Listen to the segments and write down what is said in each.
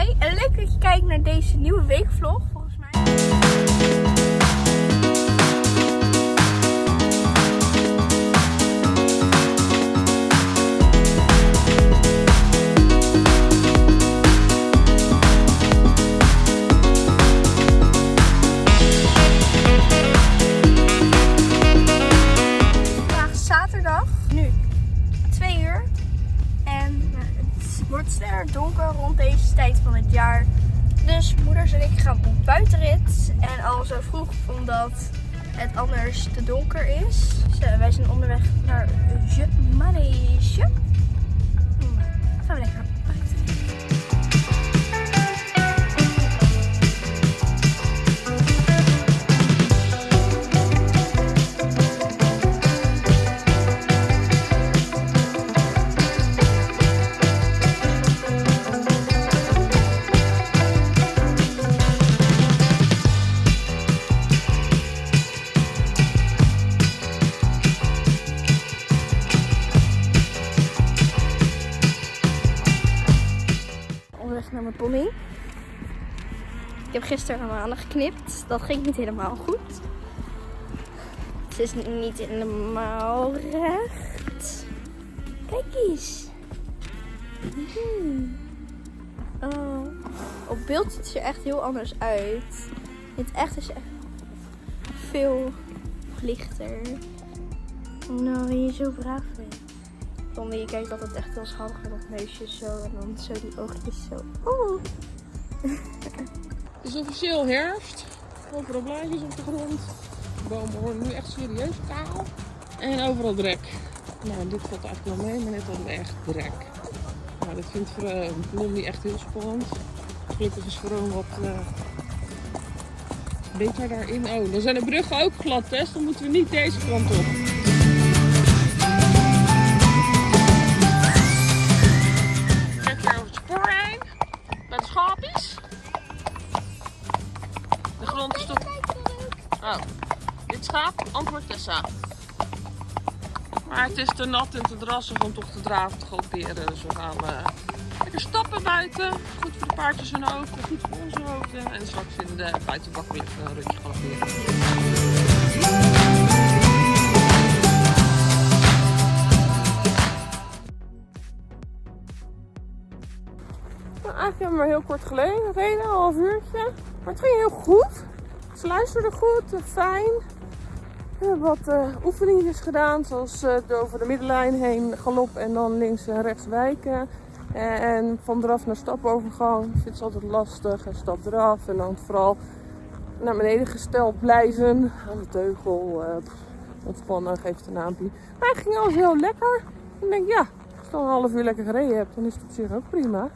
En leuk dat je kijkt naar deze nieuwe weekvlog volgens mij. Vandaag is zaterdag, nu 2 uur. En nou, het wordt sneller donker rond deze jaar. Dus moeders en ik gaan op buitenrit. En al zo vroeg omdat het anders te donker is. Zo, wij zijn onderweg naar Je. Hmm, Gaan we lekker Ik heb gisteren een maanden geknipt. Dat ging niet helemaal goed. Het is niet helemaal recht. Kijk eens. Hmm. Oh. Op beeld ziet het er echt heel anders uit. In het echt is echt veel lichter. Nou, je zo braaf bent. Je kijkt altijd echt heel schattig met dat neusje zo en dan zo die oogjes zo. Oh. Het is officieel herfst. Overal blaadjes op de grond. De bomen worden nu echt serieus kaal. En overal drek. Nou, dit valt eigenlijk wel mee, maar net hadden we echt drek. Nou, dat vindt voor uh, Blondie echt heel spannend. Gelukkig is gewoon wat eh, beter daarin. Oh, dan zijn de bruggen ook glad, Tess. Dan moeten we niet deze kant op. Oh, dit schaap antwoordt Tessa. Maar het is te nat en te drassig om toch te draven te galopperen. Dus we gaan eh, lekker stappen buiten. Goed voor de paardjes hun hoofden, goed voor onze hoofden. En straks in de buitenbak weer een rutje galopperen. Nou, eigenlijk hebben we maar heel kort geleden gereden, een half uurtje. Maar het ging heel goed. Ze luisterden goed, eh, fijn. We hebben wat oefeningetjes gedaan, zoals de over de middenlijn heen galop en dan links en rechts wijken. En van draf naar stapovergang. Ik vind het altijd lastig. En stap eraf en dan vooral naar beneden gesteld blijven. Aan de teugel, pff, ontspannen, geeft een naampje. Maar het ging alles heel lekker. Ik denk, ja, als je dan een half uur lekker gereden hebt, dan is het op zich ook prima.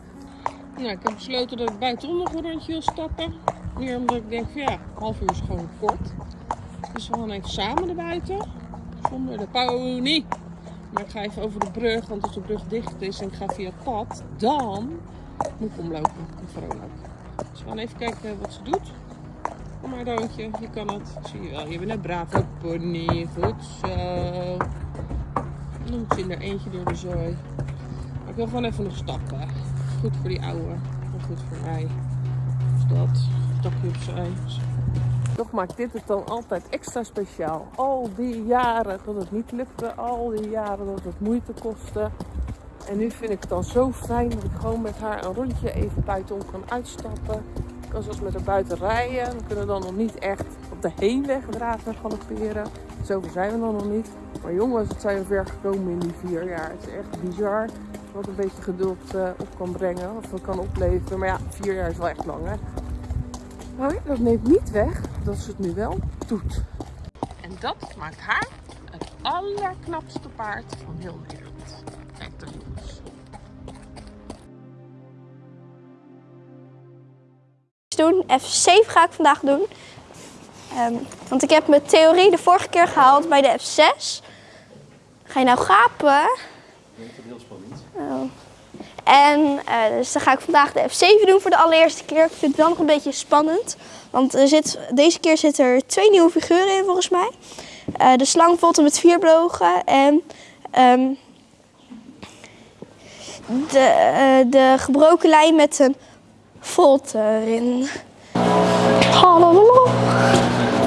Nou, ik heb besloten dat ik buitenom nog een rondje wil stappen. Meer omdat ik denk ja, half uur is gewoon kort. Dus we gaan even samen naar buiten. Zonder de pony. Maar ik ga even over de brug, want als de brug dicht is en ik ga via het pad, dan moet ik omlopen. En vrolijk. Dus we gaan even kijken wat ze doet. Kom maar, Doontje, je kan het. Zie je wel, je bent een brave pony. Goed zo. Dan moet ze in er eentje door de zooi. Maar ik wil gewoon even nog stappen. Goed voor die ouwe. En goed voor mij. Dus dat. Toch maakt dit het dan altijd extra speciaal. Al die jaren dat het niet lukte. Al die jaren dat het moeite kostte. En nu vind ik het dan zo fijn dat ik gewoon met haar een rondje even buitenom kan uitstappen. Ik kan zelfs met haar buiten rijden. We kunnen dan nog niet echt op de heenweg draven en galopperen. Zover zijn we dan nog niet. Maar jongens, het zijn we ver gekomen in die vier jaar. Het is echt bizar wat een beetje geduld eh, op kan brengen. Of kan opleveren. Maar ja, vier jaar is wel echt lang hè. Maar dat neemt niet weg dat ze het nu wel doet. En dat maakt haar het allerknapste paard van heel Nederland. Kijk daar jongens. doen. F7 ga ik vandaag doen. Ehm, want ik heb mijn theorie de vorige keer gehaald bij de F6. Ga je nou gapen? Ik vind het heel spannend. Oh. En eh, dus dan ga ik vandaag de F7 doen voor de allereerste keer. Ik vind het wel nog een beetje spannend. Want er zit, deze keer zitten er twee nieuwe figuren in volgens mij. Eh, de slangvolte met vier bogen en ehm, de, eh, de gebroken lijn met een Volt erin. Hallo.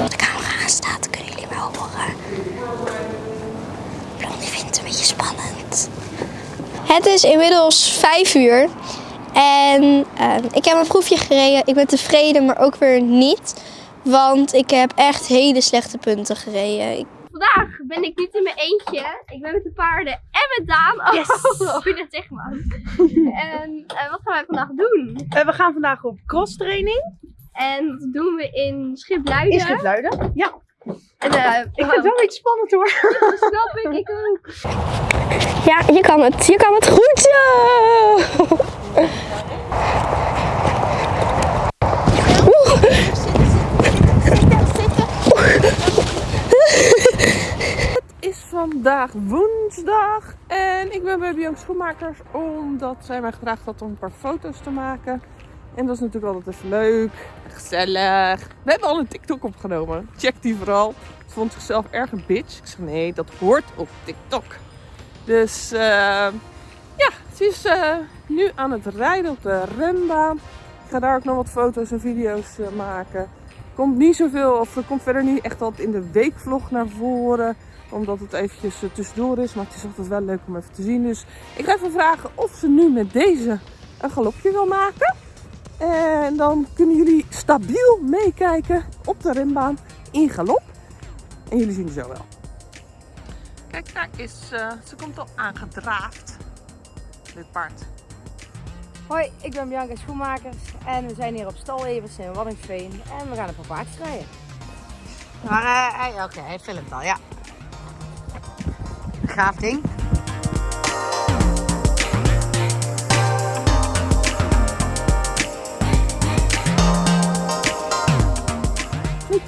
De camera aanstaat, kunnen jullie wel horen. Blondie vindt het een beetje spannend. Het is inmiddels 5 uur. En eh, ik heb een proefje gereden. Ik ben tevreden, maar ook weer niet. Want ik heb echt hele slechte punten gereden. Ik- Vandaag ben ik niet in mijn eentje. Ik ben met de paarden en met Daan. Oh, Yes. oh je dat zeg maar. en eh, wat gaan wij vandaag doen? Eh, we gaan vandaag op cross training En dat doen we in Schipluiden. in Schipluiden. Ja, En, eh, ik vind het wel een beetje spannend hoor. Dat snap ik, ik ook. Ja, je kan het. Je kan het goed. Ja. is vandaag woensdag en ik ben bij Bianca Schoenmakers omdat zij mij gevraagd had om een paar foto's te maken. En dat is natuurlijk altijd even leuk, gezellig. We hebben al een TikTok opgenomen. Check die vooral. Ze vond zichzelf erg een bitch. Ik zeg nee, dat hoort op TikTok. Dus eh, ja, ze is eh, nu aan het rijden op de renbaan. Ik ga daar ook nog wat foto's en video's eh, maken. Komt niet zoveel, of er komt verder niet echt wat in de weekvlog naar voren omdat het eventjes tussendoor is. Maar het is altijd wel leuk om even te zien. Dus ik ga even vragen of ze nu met deze een galopje wil maken. En dan kunnen jullie stabiel meekijken op de renbaan in galop. En jullie zien het zo wel. Kijk, daar is ze. Ze komt al aangedraafd. Dit paard. Hoi, ik ben Bianca Schoenmakers en we zijn hier op Stal Evers in Waddinxveen en we gaan een paar paardjes rijden. Maar eh, hij- oké, hij filmt al, ja. Gaaf ding.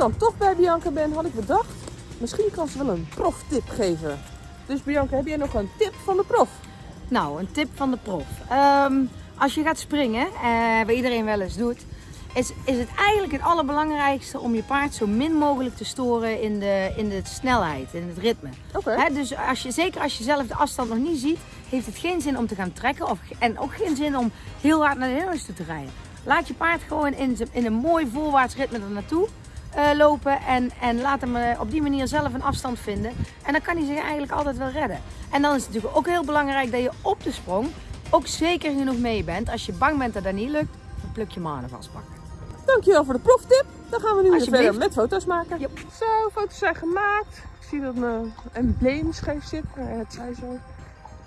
Dan toch bij Bianca ben, had ik bedacht. Misschien kan ze wel een proftip geven. Dus Bianca, heb jij nog een tip van de prof? Nou, een tip van de prof. Ehm, als je gaat springen, eh, wat iedereen wel eens doet, is, is het eigenlijk het allerbelangrijkste om je paard zo min mogelijk te storen in de, in de snelheid, in het ritme. Oké. Dus als je, zeker als je zelf de afstand nog niet ziet, heeft het geen zin om te gaan trekken. Of, en ook geen zin om heel hard naar de hindernis toe te rijden. Laat je paard gewoon in, in een mooi voorwaarts ritme er naartoe eh, lopen. En, en laat hem eh, op die manier zelf een afstand vinden. En dan kan hij zich eigenlijk altijd wel redden. En dan is het natuurlijk ook heel belangrijk dat je op de sprong ook zeker genoeg mee bent. Als je bang bent dat dat niet lukt, dan pluk je manen vastpakken. Dankjewel voor de proftip. Dan gaan we nu weer verder met foto's maken. Yep. Zo, foto's zijn gemaakt. Ik zie dat mijn embleem scheef zit. Het zij zo. Ik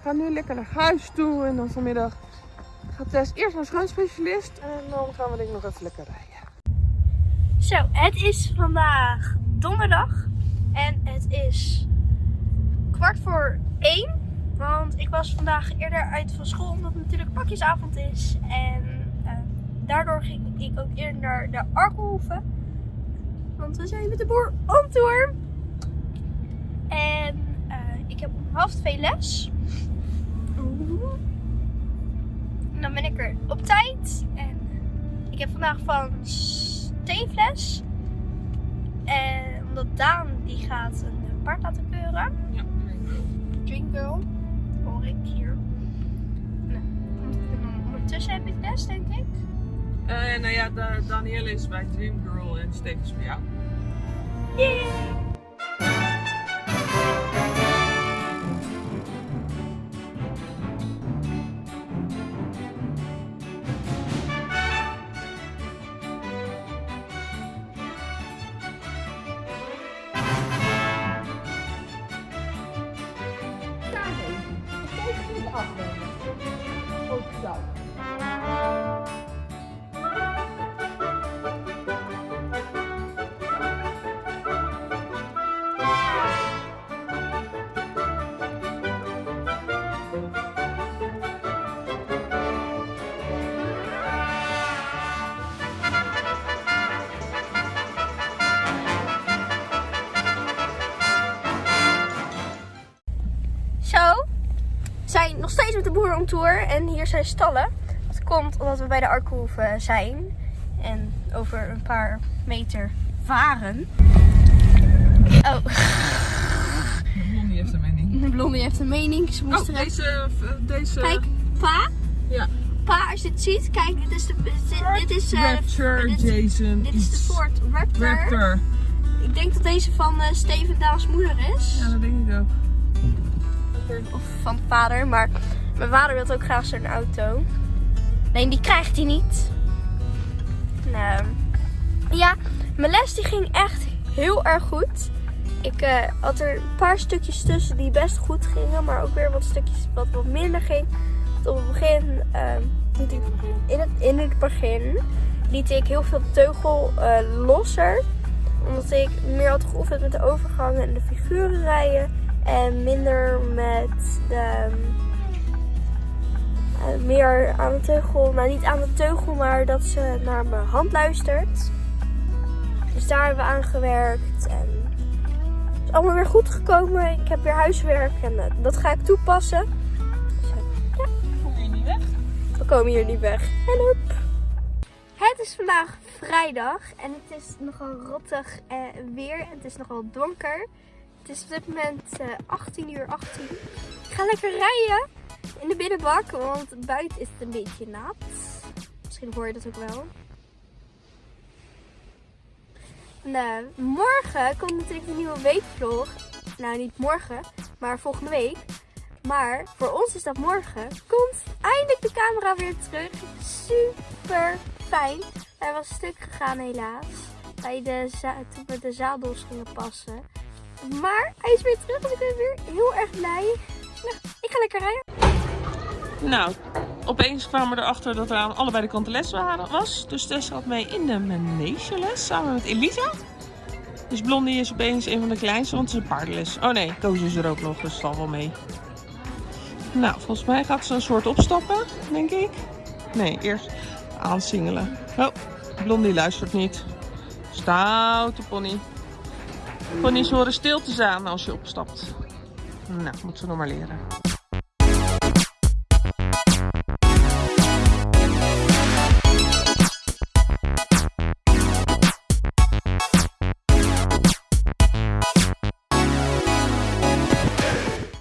ga nu lekker naar huis toe. En dan vanmiddag gaat Tess eerst naar schoonspecialist. En dan gaan we denk ik nog even lekker rijden. Zo, het is vandaag donderdag. En het is kwart voor één. Want ik was vandaag eerder uit van school, omdat het natuurlijk pakjesavond is. En eh, daardoor ging ik ook eerder naar de Arkelhoeve. Want we zijn met de boer on tour. En eh, ik heb om half twee les. En dan ben ik er op tijd. En ik heb vandaag van steenfles. En omdat Daan die gaat een eh, paard laten keuren. Ja, Drink Girl. Hoor ik hier. Nou, ondertussen heb ik les, denk ik. Uh, nou ja, Danielle is bij Dream Girl en Steek is bij jou. Yay! Boer om tour en hier zijn stallen. Dat komt omdat we bij de Arkhoeve zijn en over een paar meter varen. Oh, Blondie heeft een mening. Blondie heeft een mening. Ze moest Oh, eruit. deze, deze... Kijk, pa. Ja. Pa, als je dit ziet, kijk, dit is de. Dit, dit is. eh, Rapture, dit, Jason, dit is de iets. Ford Raptor. Raptor. Ik denk dat deze van eh, Steven Daals moeder is. Ja, dat denk ik ook. Of van vader, maar mijn vader wil ook graag zo'n auto. Nee, die krijgt hij niet. Nou, ja, mijn les die ging echt heel erg goed. Ik eh, had er een paar stukjes tussen die best goed gingen, maar ook weer wat stukjes wat wat minder ging. Want op het begin, ik, in, het, in het begin, liet ik heel veel teugel eh, losser. Omdat ik meer had geoefend met de overgangen en de figuren rijden. En minder met de. eh, meer aan de teugel. Nou, niet aan de teugel, maar dat ze naar mijn hand luistert. Dus daar hebben we aan gewerkt. En het is allemaal weer goed gekomen. Ik heb weer huiswerk en eh, dat ga ik toepassen. Dus, eh, Kom je niet weg? we komen hier niet weg. Help! Het is vandaag vrijdag en het is nogal rottig eh, weer. En het is nogal donker. Het is op dit moment eh 18 uur 18. Ik ga lekker rijden in de binnenbak, want buiten is het een beetje nat. Misschien hoor je dat ook wel. Eh, morgen komt natuurlijk de nieuwe weekvlog. Nou, niet morgen, maar volgende week. Maar voor ons is dat morgen. Komt eindelijk de camera weer terug. Super fijn. Hij was stuk gegaan helaas. Bij de toen we de zadels gingen passen. Maar hij is weer terug en ik ben weer heel erg blij. Nou, ik ga lekker rijden. Nou, opeens kwamen we erachter dat er aan allebei de kanten les was. Dus Tess had mee in de manegeles samen met Elisa. Dus Blondie is opeens een van de kleinste, want het is een paardenles. Oh nee, Koos is er ook nog, dus het wel mee. Nou, volgens mij gaat ze een soort opstappen, denk ik. Nee, eerst aansingelen. Oh, Blondie luistert niet. Stoute pony. Ponies horen stil te staan als je opstapt. Nou, moet ze nog maar leren.